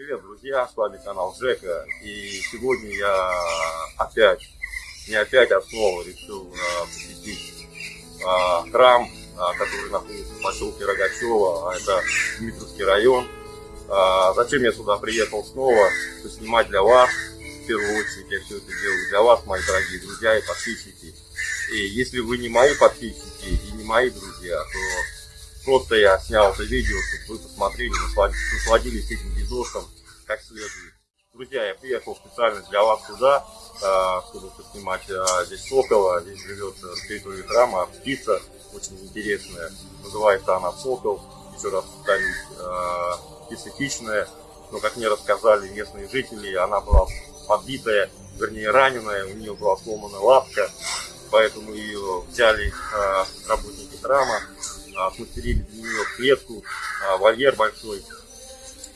Привет, друзья, с вами канал Жека. И сегодня я опять, не опять, а снова решил а, посетить а, храм, а, который находится в поселке Рогачева, это Дмитровский район. А, зачем я сюда приехал снова? Поснимать для вас. В первую очередь я все это делаю для вас, мои дорогие друзья и подписчики. И если вы не мои подписчики и не мои друзья, то просто я снял это видео, чтобы вы посмотрели, насладились этим видосом как следует. Друзья, я приехал специально для вас сюда, а, чтобы поснимать а, здесь сокола. Здесь живет на территории храма птица, очень интересная. Называется она сокол. Еще раз повторюсь, птица. Но, как мне рассказали местные жители, она была подбитая, вернее раненая, у нее была сломана лапка поэтому ее взяли э, работники храма, э, смастерили для нее клетку, э, вольер большой.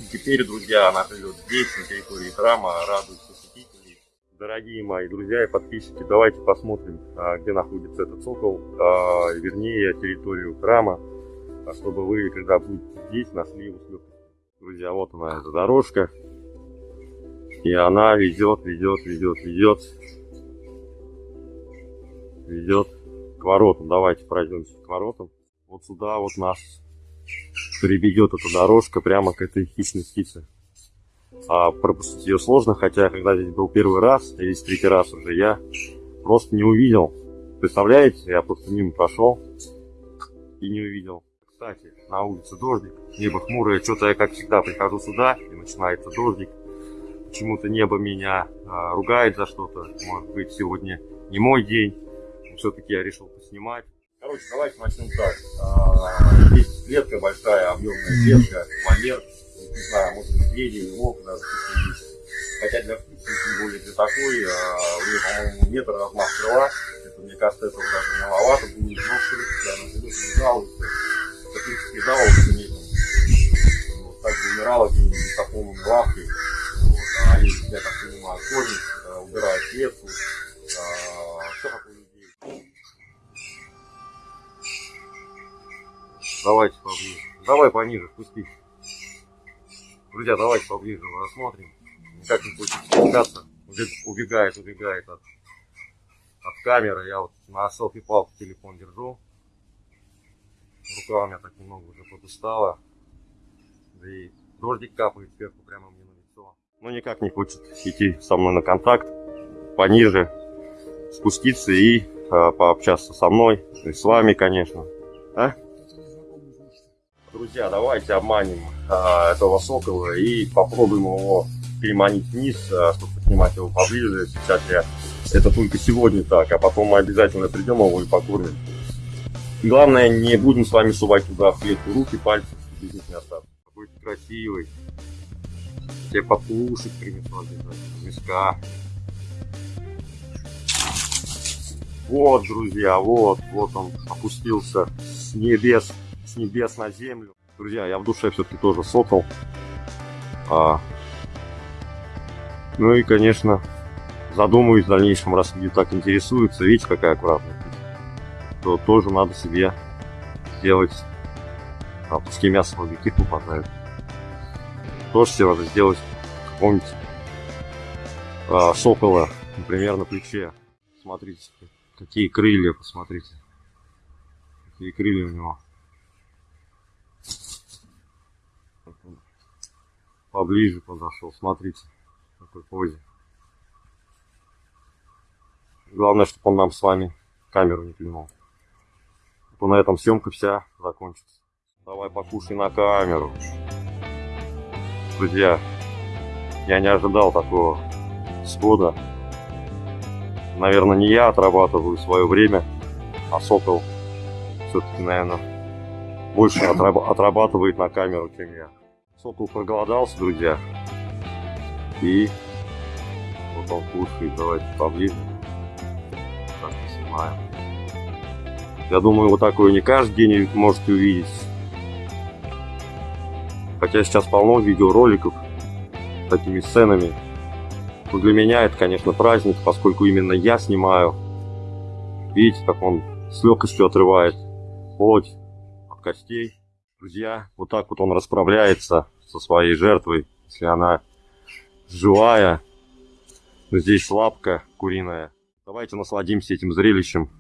И теперь, друзья, она живет здесь, на территории храма, радует посетителей. Дорогие мои друзья и подписчики, давайте посмотрим, где находится этот сокол, вернее, территорию храма, чтобы вы, когда будете здесь, нашли его с. Друзья, вот она, эта дорожка. И она ведет, ведет, ведет, ведет ведет к воротам. Давайте пройдемся к воротам. Вот сюда вот нас приведет эта дорожка прямо к этой хищной птице. А пропустить ее сложно, хотя когда здесь был первый раз, или третий раз уже, я просто не увидел. Представляете, я просто мимо прошел и не увидел. Кстати, на улице дождик, небо хмурое, что-то я как всегда прихожу сюда и начинается дождик. Почему-то небо меня а, ругает за что-то, может быть сегодня не мой день все-таки я решил поснимать. Короче, давайте начнем так. А, здесь клетка большая, объемная клетка, вольер, не знаю, может медведи, волк даже есть. Хотя для птицы, тем более для такой, а, у нее, по-моему, метр размах крыла. Это, мне кажется, этого даже маловато будет. Но все она живет, не жалуется. Это, в принципе, жаловаться не вот, Так умирала где-нибудь с лавкой. Вот, а они, я так понимаю, кормят, Давайте поближе. Давай пониже, спустись. Друзья, давайте поближе рассмотрим. Никак не хочет спускаться. Убегает, убегает от, от камеры. Я вот на селфи-палку телефон держу. Рука у меня так немного уже подустала. Да и дождик капает сверху прямо мне на лицо. Но никак не хочет идти со мной на контакт. Пониже спуститься и э, пообщаться со мной. И с вами, конечно. А? Друзья, давайте обманем а, этого сокола и попробуем его переманить вниз, а, чтобы снимать его поближе. Сейчас я это только сегодня так, а потом мы обязательно придем его и покормим. Главное, не будем с вами сувать туда в клетку руки, пальцы, без них не остаться. Какой красивый. Тебе покушать принесу обязательно, миска. Вот, друзья, вот, вот он опустился с небес с небес на землю. Друзья, я в душе все-таки тоже сокол. А, ну и, конечно, задумаюсь в дальнейшем, раз люди так интересуются, видите, какая аккуратная, то тоже надо себе сделать, а пускай мясо в объектив попадает. Тоже себе надо сделать какого-нибудь а, сокола, например, на плече. Смотрите, какие крылья, посмотрите. Какие крылья у него. Поближе подошел. Смотрите, какой позе. Главное, чтобы он нам с вами камеру не клюнул. То на этом съемка вся закончится. Давай покушай на камеру. Друзья, я не ожидал такого схода. Наверное, не я отрабатываю свое время, а Сокол все-таки, наверное, больше отрабатывает на камеру, чем я. Сокол проголодался, друзья. И вот он кушает. Давайте поближе. Так, снимаем. Я думаю, вот такое не каждый день можете увидеть. Хотя сейчас полно видеороликов с такими сценами. Но для меня это, конечно, праздник, поскольку именно я снимаю. Видите, как он с легкостью отрывает плоть от костей. Друзья, вот так вот он расправляется со своей жертвой, если она живая. Но здесь лапка куриная. Давайте насладимся этим зрелищем.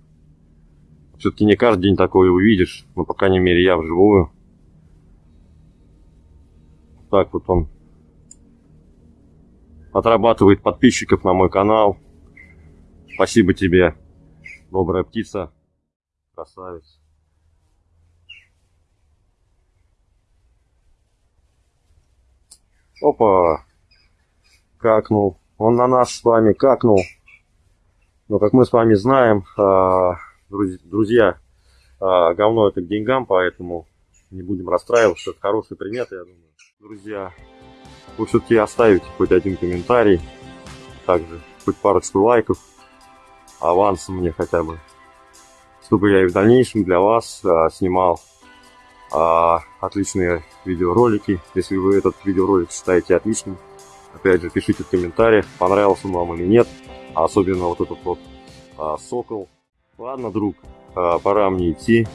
Все-таки не каждый день такое увидишь, но, по крайней мере, я вживую. Так вот он отрабатывает подписчиков на мой канал. Спасибо тебе, добрая птица, красавец. Опа, какнул. Он на нас с вами какнул. Но, как мы с вами знаем, а, друзья, а, говно это к деньгам, поэтому не будем расстраиваться. Это хороший примет, я думаю. Друзья, вы все-таки оставите хоть один комментарий, также хоть парочку лайков, авансом мне хотя бы, чтобы я и в дальнейшем для вас а, снимал а, отличные видеоролики. Если вы этот видеоролик считаете отличным, опять же, пишите в комментариях, понравился он вам или нет, а особенно вот этот вот а, сокол. Ладно, друг, а, пора мне идти.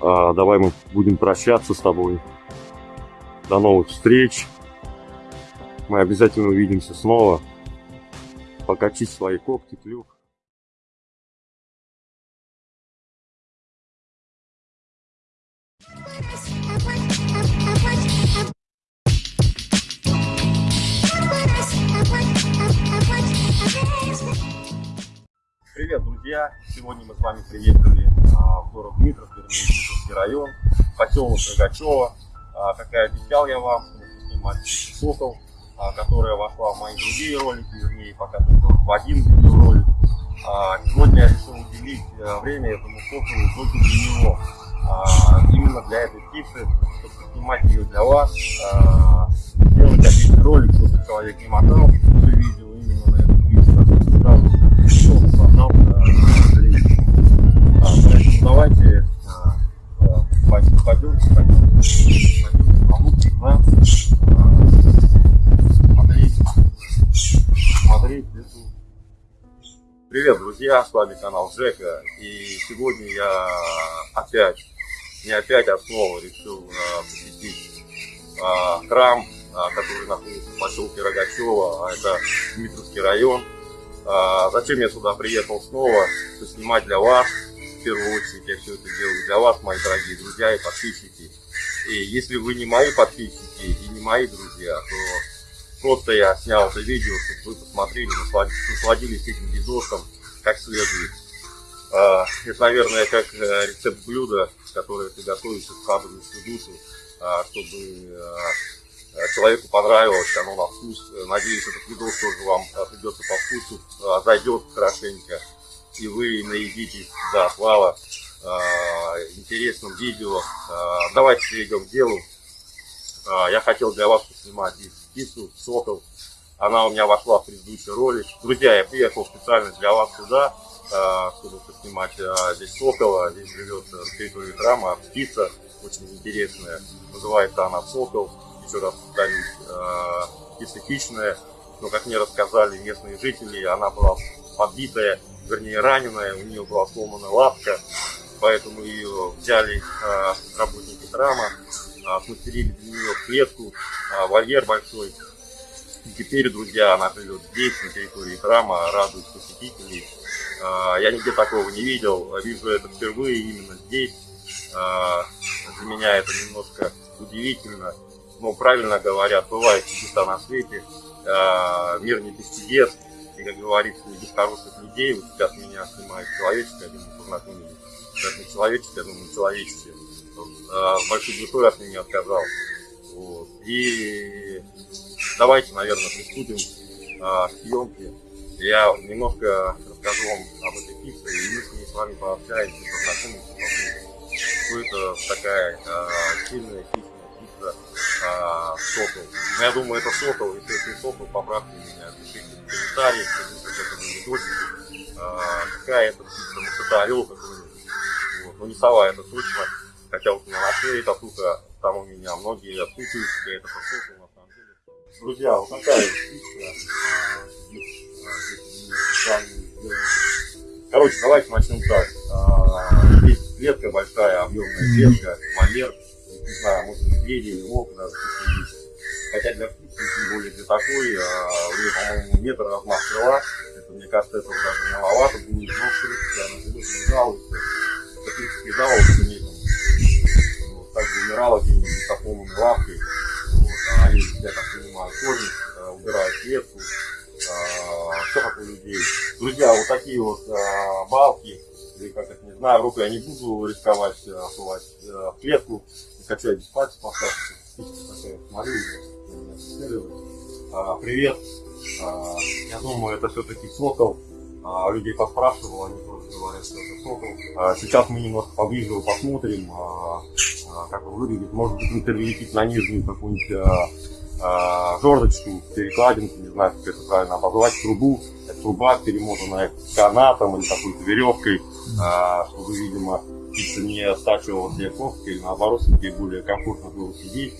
А, давай мы будем прощаться с тобой. До новых встреч. Мы обязательно увидимся снова. Покачи свои когти, клюв. Привет, друзья! Сегодня мы с вами приехали а, в город Дмитров, Дмитровский район, поселок Рогачева. А, как и обещал я вам, снимать сокол, а, которая вошла в мои другие ролики, вернее, пока только в один видеоролик. А, сегодня я решил уделить э, время этому соколу только для него. Именно для этой птицы, чтобы снимать ее для вас, сделать отличный ролик, чтобы человек не мотал все видео именно на эту птицу, сразу создал зритель. Поэтому давайте пойдем, пойдем, пойдем, смотреть, смотреть эту. Привет, друзья, с вами канал Жека, и сегодня я опять, не опять, а снова решил а, посетить а, храм, а, который находится в поселке Рогачева, а это Дмитровский район. А, зачем я сюда приехал снова? Снимать для вас в первую очередь я все это делаю для вас, мои дорогие друзья и подписчики. И если вы не мои подписчики и не мои друзья, то просто я снял это видео, чтобы вы посмотрели, насладились этим видосом как следует. Это, наверное, как рецепт блюда, которое ты готовишь из в душу, а, чтобы а, человеку понравилось, оно на вкус. Надеюсь, этот видос тоже вам придется по вкусу, зайдет хорошенько и вы наедитесь до отвала интересным видео. Давайте перейдем к делу. Я хотел для вас поснимать здесь птицу, сокол. Она у меня вошла в предыдущий ролик. Друзья, я приехал специально для вас сюда, чтобы поснимать э, здесь сокола. Здесь живет на территории храма птица, очень интересная. Называется она сокол. Еще раз повторюсь, э, птица. Но, как мне рассказали местные жители, она была подбитая вернее раненая, у нее была сломана лапка, поэтому ее взяли работники храма, а, смастерили для нее клетку, вольер большой. И теперь, друзья, она живет здесь, на территории храма, радует посетителей. А, я нигде такого не видел, вижу это впервые именно здесь. А, для меня это немножко удивительно. Но правильно говорят, бывает чудеса на свете, а, мир не без чудес. И, как говорится, без хороших людей, вот сейчас меня снимает человеческое, я думаю, познакомились. Даже не человеческое, я думаю, человеческое. Большой душой от меня отказал. Вот. И давайте, наверное, приступим к съемке. Я немножко вам об этой птице, и мы с вами пообщаемся, познакомимся, что это такая а, сильная, хищная птица а, сокол. Но я думаю, это сокол, если это не сокол, поправьте меня, пишите комментариях, к этому видосику, а, какая это птица, может это орел какой-нибудь. Вот. Ну не сова, это точно. Хотя вот у меня на шее татуха, там у меня многие отпутают, я это послушал на. Друзья, вот такая птица. Короче, давайте начнем так. А, здесь клетка большая, объемная клетка, вольер. Не знаю, может медведи или волк даже есть. Хотя для птицы, тем более для такой, а, у нее, по-моему, метр размах крыла. Это, мне кажется, это даже маловато будет. Но, в принципе, она живет, не жалуется. Это, в принципе, жаловаться не вот, Так бы умирала где-нибудь с лавкой. Вот, а они, я так понимаю, кормят, а, убирают клетку. А, все как у людей. Друзья, вот такие вот а, балки, или как это, не знаю, руку я не буду рисковать, сувать в клетку, качать без пальцев, поставьте. Смотрю, а, привет. А, я думаю, это все-таки сокол. А, людей поспрашивал, они тоже говорят, что это сокол. А, сейчас мы немножко поближе посмотрим, а, а, как он выглядит. Может быть, перелетит на нижнюю какую-нибудь а, а, жердочку, перекладинку, не знаю, как это правильно обозвать, трубу. Труба перемотанная канатом или какой-то веревкой, а, чтобы, видимо, птица не стачивала себе кофты или наоборот, ей более комфортно было сидеть.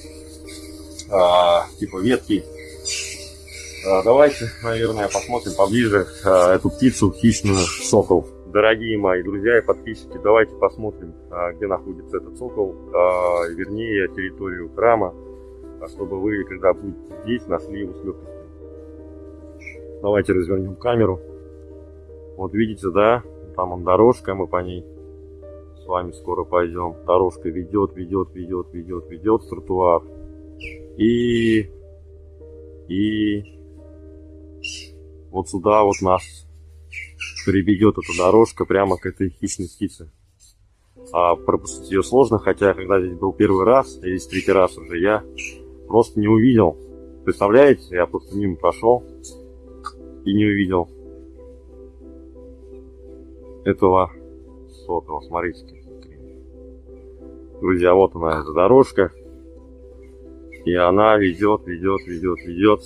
А, типа ветки. Давайте, наверное, посмотрим поближе эту птицу, хищную сокол. Дорогие мои друзья и подписчики, давайте посмотрим, где находится этот сокол, вернее, территорию храма, а, чтобы вы, когда будете здесь, нашли его с легкостью. Давайте развернем камеру. Вот видите, да, там он дорожка, мы по ней с вами скоро пойдем. Дорожка ведет, ведет, ведет, ведет, ведет тротуар. И, и вот сюда вот нас приведет эта дорожка прямо к этой хищной птице. А пропустить ее сложно, хотя когда здесь был первый раз, или здесь третий раз уже, я просто не увидел. Представляете, я просто мимо прошел и не увидел этого сокола. Смотрите, Друзья, вот она, эта дорожка. И она ведет, ведет, ведет, ведет.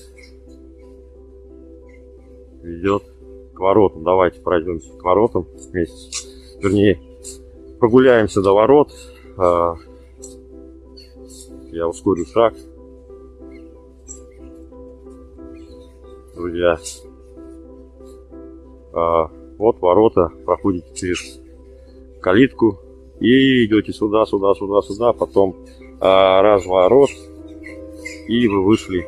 Ведет к воротам. Давайте пройдемся к воротам вместе. Вернее, прогуляемся до ворот. А, я ускорю шаг. Друзья. А, вот ворота. Проходите через калитку и идете сюда, сюда, сюда, сюда, потом а, разворот, и вы вышли.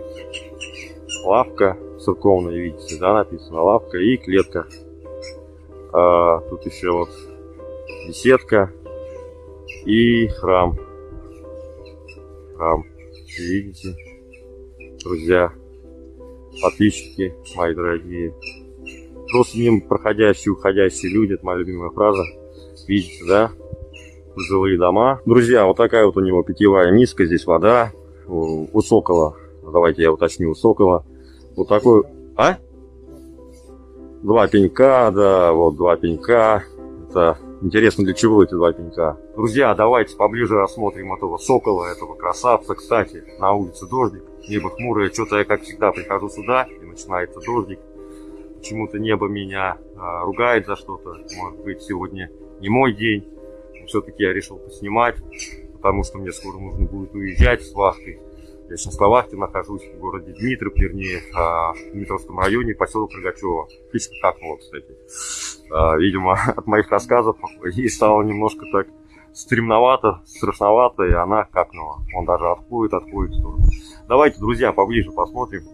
Лавка церковная, видите, да, написано лавка и клетка. А, тут еще вот беседка и храм. Храм, видите, друзья, подписчики мои дорогие. Просто мимо проходящие, уходящие люди, это моя любимая фраза. Видите, да? жилые дома. Друзья, вот такая вот у него питьевая миска, здесь вода. У давайте я уточню, у. Вот такой, а? Два пенька, да, вот два пенька. Это интересно, для чего эти два пенька. Друзья, давайте поближе рассмотрим этого сокола, этого красавца. Кстати, на улице дождик, небо хмурое. Что-то я, как всегда, прихожу сюда, и начинается дождик. Почему-то небо меня а, ругает за что-то. Может быть, сегодня не мой день все-таки я решил поснимать, потому что мне скоро нужно будет уезжать с Вахтой. Я сейчас на Вахте нахожусь в городе Дмитров, вернее, а, в Дмитровском районе, поселок Рогачева. Отлично какнуло, кстати. А, видимо, от моих рассказов ей стало немножко так стремновато, страшновато, и она какнула. Он даже отходит, отходит в сторону. Давайте, друзья, поближе посмотрим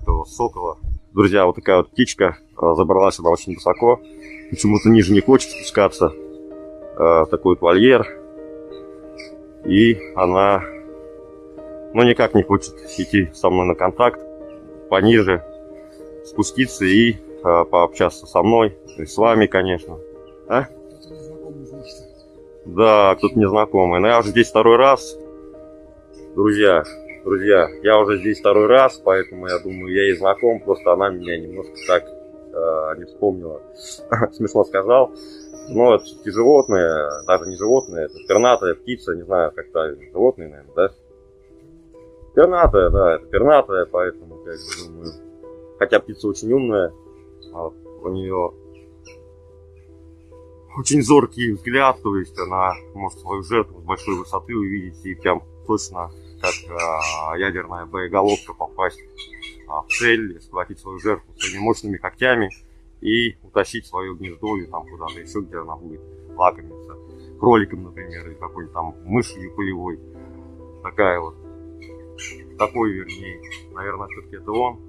этого сокола. Друзья, вот такая вот птичка, а, забралась она очень высоко, почему-то ниже не хочет спускаться такой вот вольер. И она, ну, никак не хочет идти со мной на контакт, пониже спуститься и э, пообщаться со мной, и с вами, конечно. А? Да, кто-то незнакомый. Но я уже здесь второй раз. Друзья, друзья, я уже здесь второй раз, поэтому я думаю, я ей знаком, просто она меня немножко так э, не вспомнила. Смешно сказал. Но это все животные, даже не животные, это пернатая птица, не знаю, как правильно, животные, наверное, да? Пернатая, да, это пернатая, поэтому, как бы, думаю, хотя птица очень умная, а у нее очень зоркий взгляд, то есть она может свою жертву с большой высоты увидеть и прям точно, как а, ядерная боеголовка, попасть а, в цель, схватить свою жертву своими мощными когтями и утащить свое гнездо или там куда-то еще, где она будет лакомиться. Кроликом, например, или какой-нибудь там мышью полевой. Такая вот такой вернее. Наверное, все-таки это он.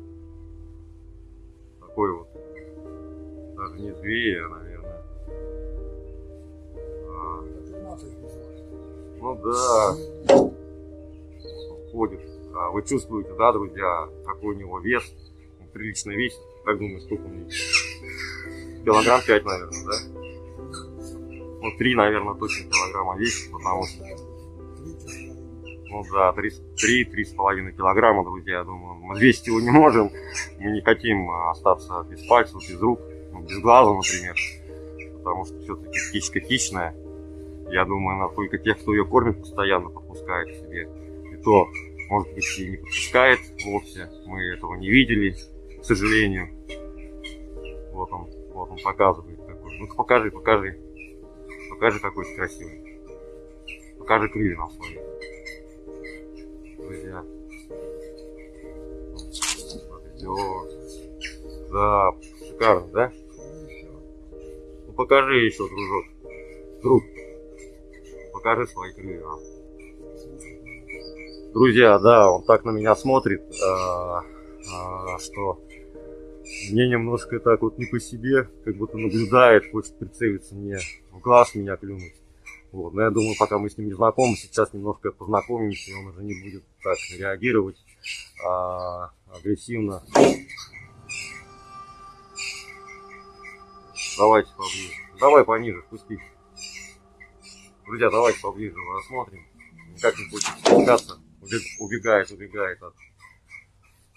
Такой вот. Даже не зверь, а, наверное. А, ну да. Ходит. А, вы чувствуете, да, друзья, какой у него вес? Он прилично весит. Как думаю, сколько он весит? Килограмм 5, наверное, да? Ну, 3, наверное, точно килограмма весит, потому что... Ну да, 3-3,5 килограмма, друзья, я думаю. Мы весить его не можем. Мы не хотим остаться без пальцев, без рук, ну, без глаза, например. Потому что все-таки птичка хищная. Я думаю, она только тех, кто ее кормит, постоянно подпускает к себе. И то, может быть, и не подпускает вовсе. Мы этого не видели, к сожалению. Вот он, вот он показывает такой. Ну-ка покажи, покажи. Покажи, какой ты красивый. Покажи крылья нам свои. Все. Да, шикарно, да? Ну покажи еще, дружок. Друг. Покажи свои крылья. Друзья, да, он так на меня смотрит, а, а, что мне немножко так вот не по себе, как будто наблюдает, хочет прицелиться мне в глаз, меня клюнуть. Вот. Но я думаю, пока мы с ним не знакомы, сейчас немножко познакомимся, и он уже не будет так реагировать а, агрессивно. Давайте поближе. Давай пониже, спустись. Друзья, давайте поближе рассмотрим. Никак не хочет спускаться. Убегает, убегает от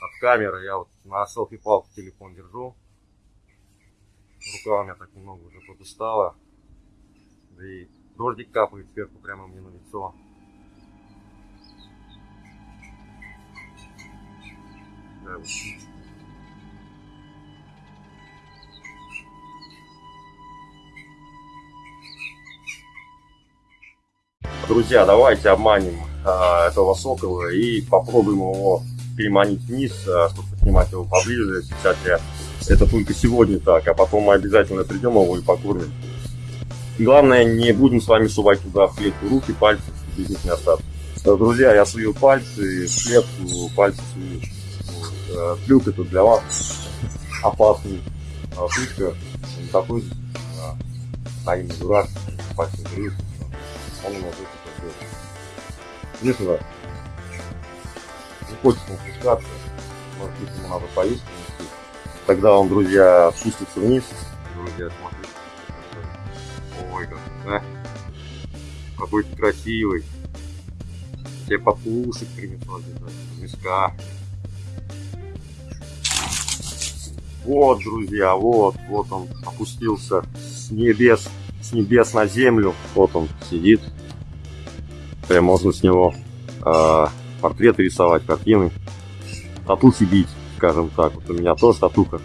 от камеры. Я вот на селфи-палку телефон держу. Рука у меня так немного уже подустала. Да и дождик капает сверху прямо мне на лицо. Друзья, давайте обманем а, этого сокола и попробуем его переманить вниз, а, чтобы снимать его поближе. Сейчас я это только сегодня так, а потом мы обязательно придем его и покормим. Главное, не будем с вами сувать туда в клетку руки, пальцы, без них не остаться. Друзья, я сую пальцы, в клетку, пальцы сую. Вот. Трюк это для вас опасный. А шутка не такой, стоим не дурак, грыз. Он нас это Не сюда не хочется спускаться, может быть ему надо поесть. Тогда он, друзья, спустится вниз. Друзья, смотрите. Ой, как, да? Какой ты красивый. Тебе покушать принесу обязательно, миска. Вот, друзья, вот, вот он опустился с небес, с небес на землю. Вот он сидит. Прям можно с него э, портреты рисовать, картины, татухи бить, скажем так. Вот у меня тоже татуха.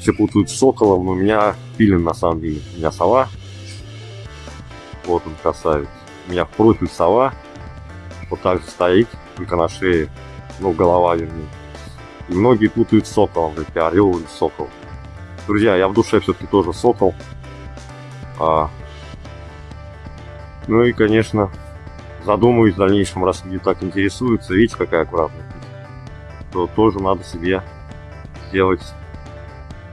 Все путают с соколом, но у меня пилин на самом деле. У меня сова. Вот он красавец. У меня в профиль сова. Вот так же стоит, только на шее. Ну, голова вернее. Многие путают с соколом, говорят, орел или сокол. Друзья, я в душе все-таки тоже сокол. А, ну и, конечно, задумаюсь в дальнейшем, раз люди так интересуются, видите, какая аккуратная то тоже надо себе сделать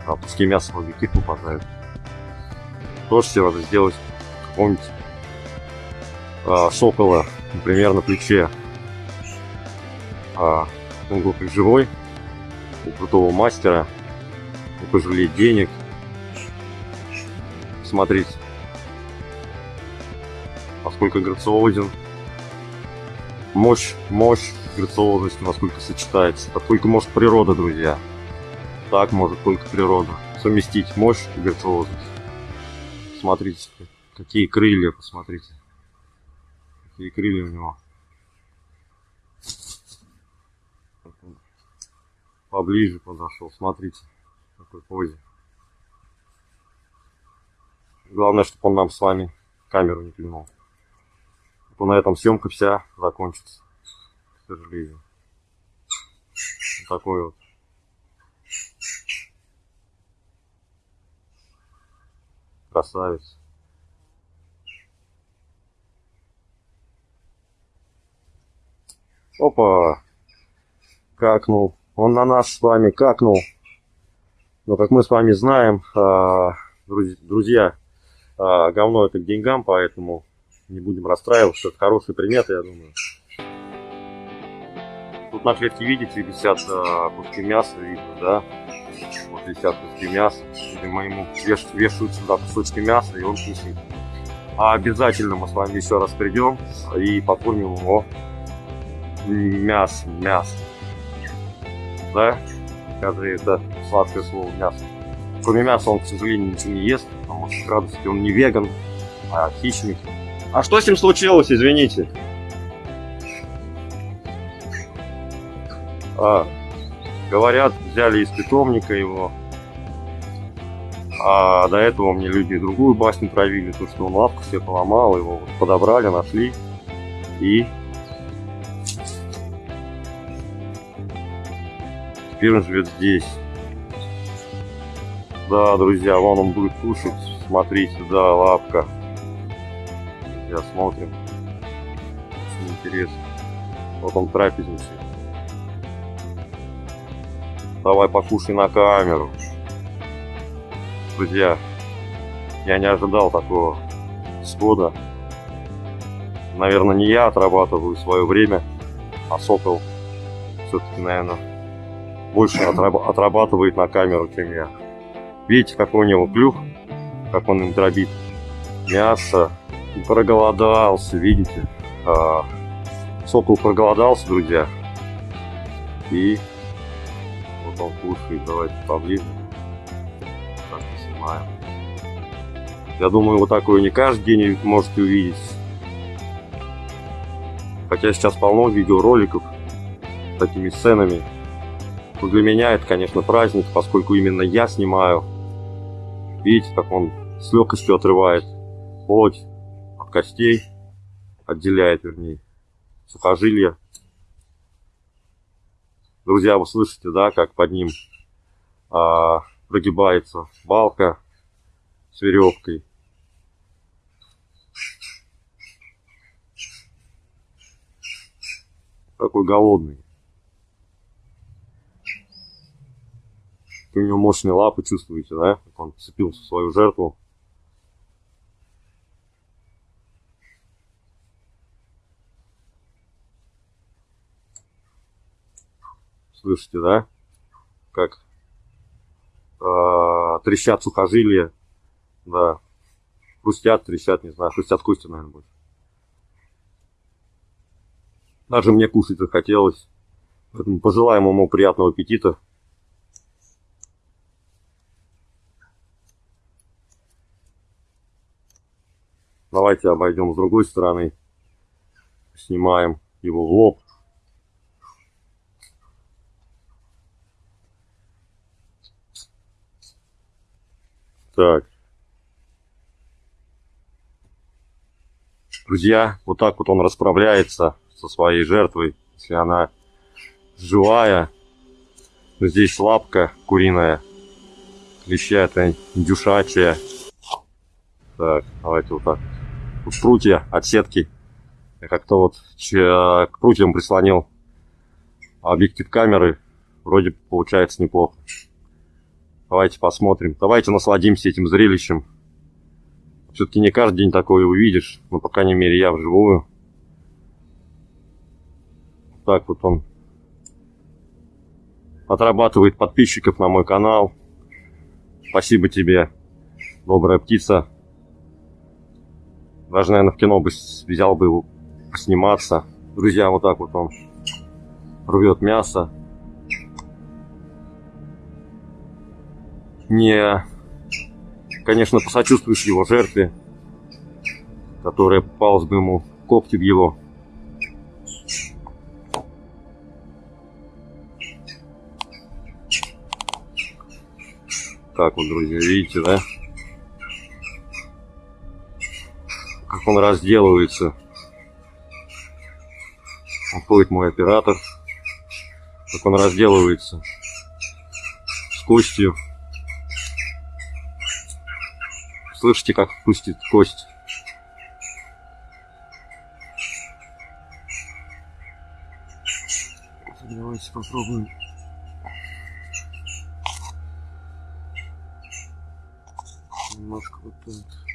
а, пускай мясо в объектив попадает. Тоже себе надо сделать какого-нибудь а, сокола, например, на плече. А, он был живой, у крутого мастера, пожалеть денег. Смотрите, насколько грациозен мощь, мощь, грациозность, насколько сочетается. Это только может природа, друзья. Так может только природа. Совместить мощь и грациозность. Смотрите, какие крылья, посмотрите. Какие крылья у него. Поближе подошел, смотрите, в какой позе. Главное, чтобы он нам с вами камеру не клюнул то на этом съемка вся закончится. К сожалению. Вот такой вот. Красавец. Опа! Какнул. Он на нас с вами какнул. Но как мы с вами знаем, а, друзья, а, говно это к деньгам, поэтому не будем расстраиваться. Это хорошие приметы, я думаю. Тут на клетке, видите, висят а, куски мяса, видно, да? Вот висят куски мяса. Видимо, ему веш, вешают сюда кусочки мяса, и он кушает. А обязательно мы с вами еще раз придем и покормим его мясом, мясом. Да? Скажи, это сладкое слово мясо. Кроме мяса он, к сожалению, ничего не ест, потому что радости он не веган, а хищник. А что с ним случилось, извините? А, говорят, взяли из питомника его. А до этого мне люди другую басню травили, то что он лапку себе поломал, его подобрали, нашли. И теперь он живет здесь. Да, друзья, вон он будет кушать. Смотрите, да, лапка. Я смотрим. Очень интересно. Вот он трапезничает. Давай покушай на камеру. Друзья, я не ожидал такого схода. Наверное, не я отрабатываю свое время, а Сокол все-таки, наверное, больше отрабатывает на камеру, чем я. Видите, какой у него клюв, как он им дробит мясо. Проголодался, видите. А, сокол проголодался, друзья. И вот он кушает. Давайте поближе. Так, снимаем. Я думаю, вот такое не каждый день можете увидеть. Хотя сейчас полно видеороликов с такими сценами. Но для меня это, конечно, праздник, поскольку именно я снимаю Видите, как он с легкостью отрывает плоть от костей, отделяет, вернее, сухожилия. Друзья, вы слышите, да, как под ним а, прогибается балка с веревкой. Какой голодный. У него мощные лапы, чувствуете, да? Как он цепился в свою жертву. Слышите, да? Как э, трещат сухожилия. Да. Хрустят, трещат, не знаю. Хрустят кости, наверное, будет. Даже мне кушать захотелось. Поэтому пожелаем ему приятного аппетита. Давайте обойдем с другой стороны. Снимаем его в лоб. Так. Друзья, вот так вот он расправляется со своей жертвой, если она живая. Здесь лапка куриная, клеща это индюшачья. Так, давайте вот так прутья от сетки. Как-то вот к прутьям прислонил объектив камеры. Вроде получается неплохо. Давайте посмотрим. Давайте насладимся этим зрелищем. Все-таки не каждый день такое увидишь. Ну, по крайней мере, я вживую. Так вот он отрабатывает подписчиков на мой канал. Спасибо тебе, добрая птица. Даже, наверное, в кино бы взял бы его посниматься. Друзья, вот так вот он рвет мясо. Не, конечно, посочувствуешь его жертве, которая попалась бы ему когти в его. Так вот, друзья, видите, да? Как он разделывается. Уходит мой оператор. Как он разделывается с костью. Слышите, как хрустит кость? Давайте попробуем. Немножко вот так.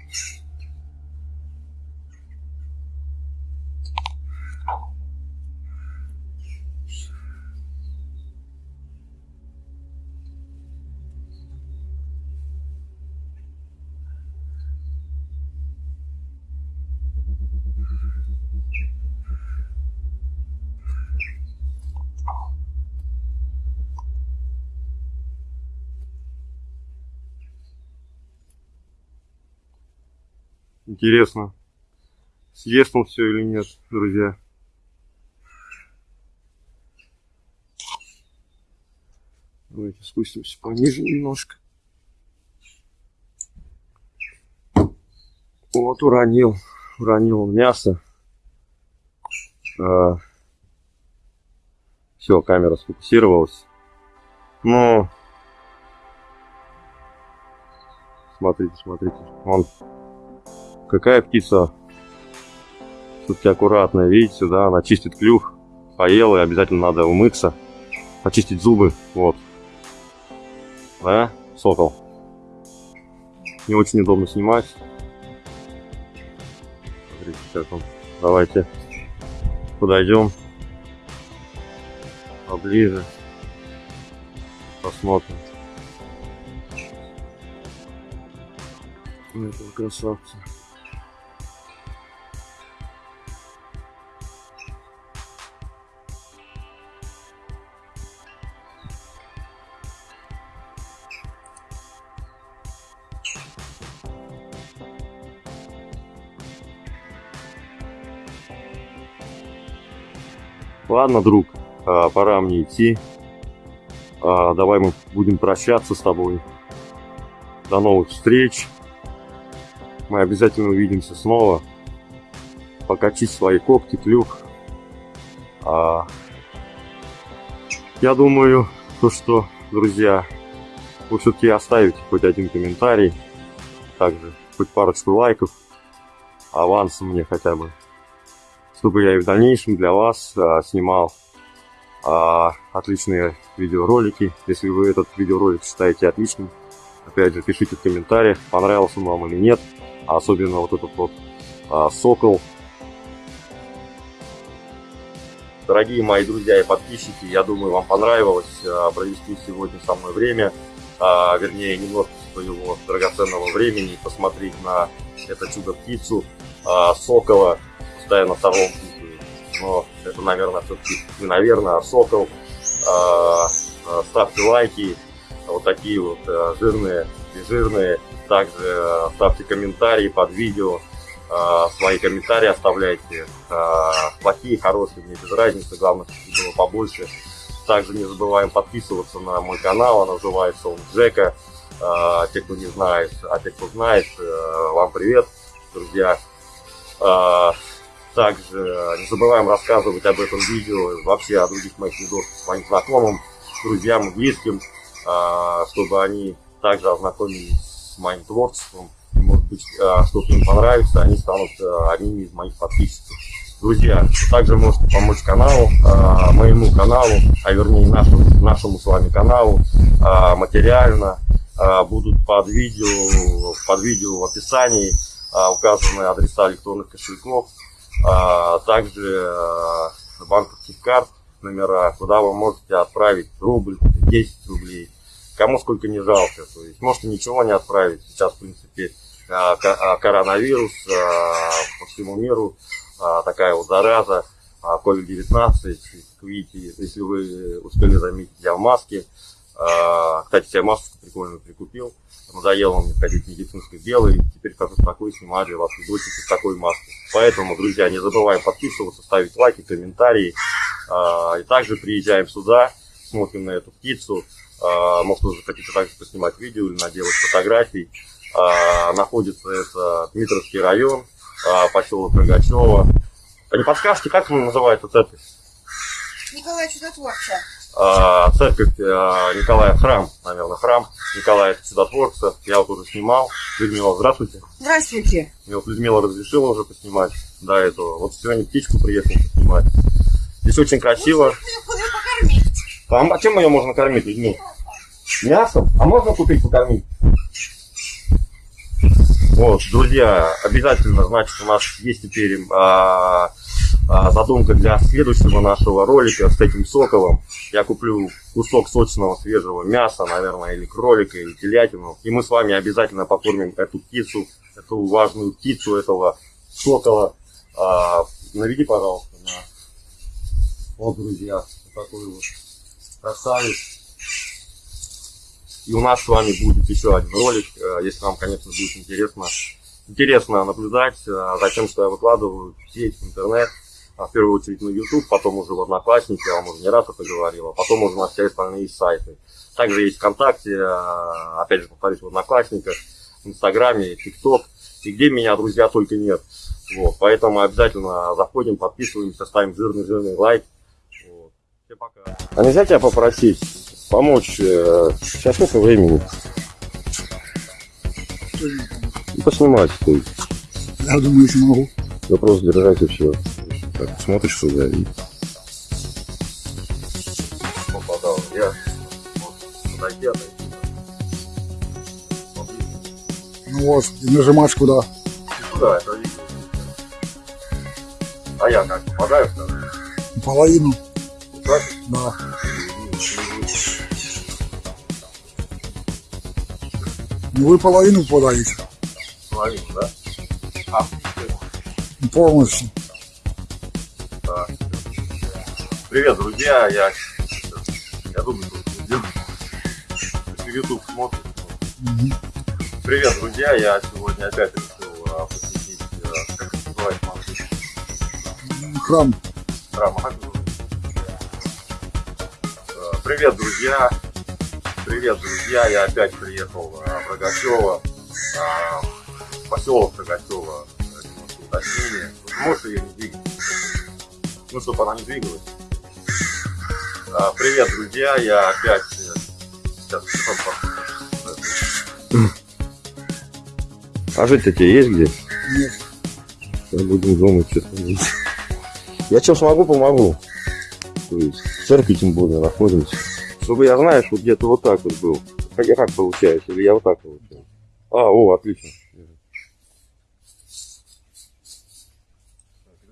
Интересно, съест он все или нет, друзья. Давайте спустимся пониже немножко. Вот уронил, уронил он мясо. А, все, камера сфокусировалась. Но смотрите, смотрите, он какая птица все-таки аккуратная, видите, да, она чистит клюв, поела, и обязательно надо умыться, почистить зубы, вот. Да, сокол. Не очень удобно снимать. Смотрите, как он. Давайте подойдем поближе, посмотрим. Этого красавца. Ладно, друг, а, пора мне идти. А, давай мы будем прощаться с тобой. До новых встреч. Мы обязательно увидимся снова. Покачи свои когти, клюв. А, я думаю, то, что, друзья, вы все-таки оставите хоть один комментарий. Также хоть парочку лайков. Авансом мне хотя бы чтобы я и в дальнейшем для вас а, снимал а, отличные видеоролики. Если вы этот видеоролик считаете отличным, опять же, пишите в комментариях, понравился он вам или нет. Особенно вот этот вот а, сокол. Дорогие мои друзья и подписчики, я думаю, вам понравилось а, провести сегодня со мной время. А, вернее, немножко своего драгоценного времени, посмотреть на это чудо-птицу, а, сокола постоянно втором путаю. Но это, наверное, все-таки не наверное, а Сокол. А, ставьте лайки, вот такие вот а, жирные и жирные. Также а, ставьте комментарии под видео. Свои комментарии оставляйте. Плохие, хорошие, мне без разницы. Главное, чтобы было побольше. Также не забываем подписываться на мой канал. Он называется он Джека. Те, кто не знает, а те, кто знает, вам привет, друзья. Также э, не забываем рассказывать об этом видео, вообще о других моих видосах своим знакомым, друзьям близким, а, чтобы они также ознакомились с моим творчеством. может быть, а, что-то им понравится, они станут э, одними из моих подписчиков. Друзья, также можете помочь каналу, а, моему каналу, а вернее нашему, нашему с вами каналу материально. Будут под видео, под видео в описании указаны адреса электронных кошельков, а также а, банковских карт, номера, куда вы можете отправить рубль, 10 рублей, кому сколько не жалко. То есть можете ничего не отправить. Сейчас, в принципе, а, а, коронавирус по всему миру, такая вот зараза, COVID-19, как видите, если вы успели заметить, я в маске. Кстати, себе маску прикольно прикупил. Надоело мне ходить медицинской белой. Теперь хожу спокойно, снимаю для вас видосики с такой маской. Поэтому, друзья, не забываем подписываться, ставить лайки, комментарии. А, и также приезжаем сюда, смотрим на эту птицу. А, может, вы хотите также поснимать видео или наделать фотографий. А, находится это Дмитровский район, поселок Рогачева. А не подскажете, как называется церковь? Николай Чудотворца. Церковь Николая Храм, наверное, храм Николая Чудотворца. Я вот уже снимал. Людмила, здравствуйте. Здравствуйте. Мне вот Людмила разрешила уже поснимать до этого. Вот сегодня птичку приехал поснимать. Здесь очень красиво. Покорми. А чем ее можно кормить людьми? Мясом? А можно купить покормить? Вот, друзья, обязательно, значит, у нас есть теперь а, а, задумка для следующего нашего ролика с этим соковым. Я куплю кусок сочного свежего мяса, наверное, или кролика, или телятину. И мы с вами обязательно покормим эту птицу, эту важную птицу, этого сокола. А, наведи, пожалуйста, на... Вот, друзья, вот такой вот красавец. И у нас с вами будет еще один ролик, э, если вам, конечно, будет интересно. Интересно наблюдать э, за тем, что я выкладываю в сеть, в интернет. А, В первую очередь на YouTube, потом уже в Одноклассники, я вам уже не раз это говорил, а потом уже на все остальные сайты. Также есть ВКонтакте, э, опять же повторюсь, в Одноклассниках, в Инстаграме, ТикТок, и где меня, друзья, только нет. Вот, поэтому обязательно заходим, подписываемся, ставим жирный-жирный лайк. Вот. Всем пока. А нельзя тебя попросить помочь? э, Сейчас сколько времени? Ну, Поснимать. ты. Я думаю, что могу. Вопрос держать и все. Так, смотришь сюда и... Попадал. Я вот. Ну вот, и нажимаешь куда. И туда, это видно. А я как, попадаю? Половину. Так? Да. Ну вы половину подаете. Половину, да? А, Полностью. Привет, друзья, я... Я думаю, что. Если YouTube смотрит. Привет, друзья! Я сегодня опять решил а, посетить, а, как это называется, маршрут Храм. храма. Как его зовут? А, Привет, друзья! Привет, друзья! Я опять приехал а, в Рогачево, а, в поселок Рогачево, немножко уточнение. Может ее не двигать? Ну, чтобы она не двигалась. А, Привет, друзья! Я опять э, сейчас. А жить тебе есть где? Нет. Сейчас будем думать, что там. Я что смогу, помогу. То есть, в церкви тем более находимся. Чтобы я, знаешь, вот где-то вот так вот был. Как я как получаюсь? Или я вот так получаюсь? А, о, отлично.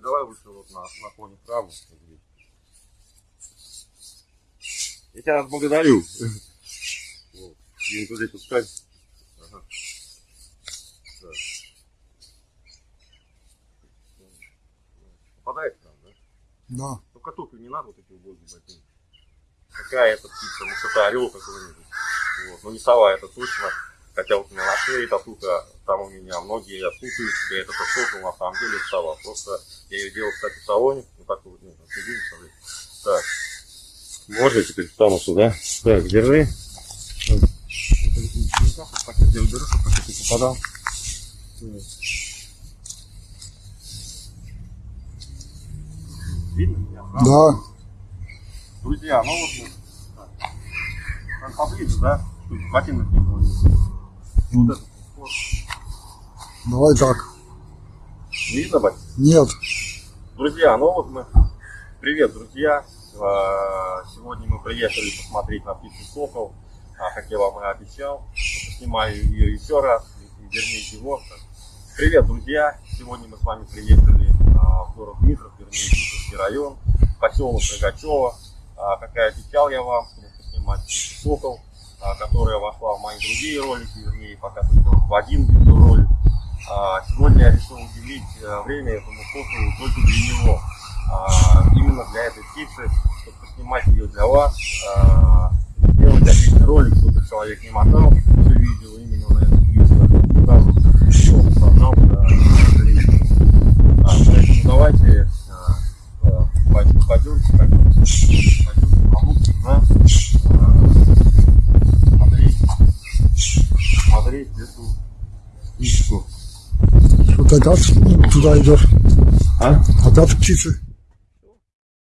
Давай лучше вот на, на фоне храма. Я тебя благодарю. Вот. Встань. Ага. Так. Попадает к нам, да? Да. Только туфли не надо вот эти убогие ботинки. Какая это птица? Может это орел какой-нибудь. Вот. Ну не сова, это точно. Хотя вот у меня на шее татуха, там у меня многие путают себе, это сокол, на самом деле сова. Просто я ее делал, кстати, в салоне. Вот так вот, нет, смотри. Так. Можно теперь встану сюда. Так, держи. Так я уберу, чтобы как ты попадал. Видно меня? Да. Друзья, ну вот так. Там поближе, да? Тут ботинок не было. Ну, Вот это вот. давай так. Видно, ботинок? Нет. Друзья, ну вот мы... Привет, друзья! А, Сегодня мы приехали посмотреть на птицу Сокол, А, как я вам и обещал. Снимаю ее еще раз, вернее его. Привет, друзья! Сегодня мы с вами приехали а, в город Дмитров, вернее, Дмитровский район, поселок Рогачева. Как и обещал я вам, поснимать птицу Сокол, которая вошла в мои другие ролики, вернее, пока только в один видеоролик. Сегодня я решил уделить э, время этому соколу только для него. Именно для этой птицы, чтобы поснимать ее для вас, а, сделать отличный ролик, чтобы человек не мотал все видео именно на эту птицу, а сразу всё, пожалуйста, зрителю. А, Поэтому давайте а, а, пойдем- пойдемте, пойдемте, пойдемте, помогите? А, смотреть, смотреть эту птичку. Опять туда идешь? А? Опять птицы.